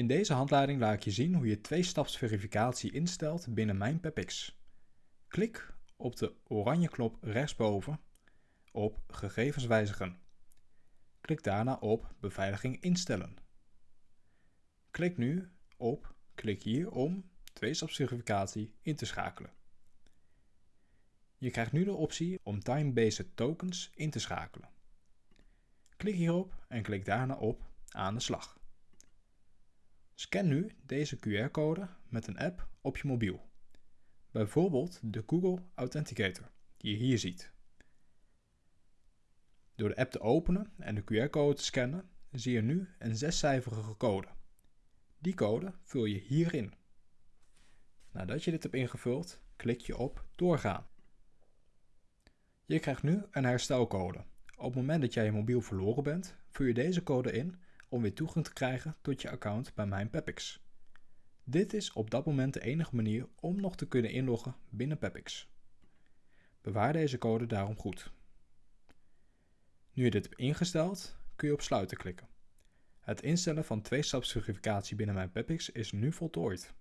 In deze handleiding laat ik je zien hoe je twee-stapsverificatie instelt binnen Mijn PepX. Klik op de oranje knop rechtsboven op Gegevens wijzigen. Klik daarna op Beveiliging instellen. Klik nu op Klik hier om twee-stapsverificatie in te schakelen. Je krijgt nu de optie om Time-Based Tokens in te schakelen. Klik hierop en klik daarna op Aan de slag. Scan nu deze QR-code met een app op je mobiel. Bijvoorbeeld de Google Authenticator, die je hier ziet. Door de app te openen en de QR-code te scannen, zie je nu een zescijferige code. Die code vul je hierin. Nadat je dit hebt ingevuld, klik je op Doorgaan. Je krijgt nu een herstelcode. Op het moment dat jij je mobiel verloren bent, vul je deze code in om weer toegang te krijgen tot je account bij Mijn Pepix. Dit is op dat moment de enige manier om nog te kunnen inloggen binnen Pepix. Bewaar deze code daarom goed. Nu je dit hebt ingesteld, kun je op sluiten klikken. Het instellen van twee-stapsverificatie binnen Mijn Pepix is nu voltooid.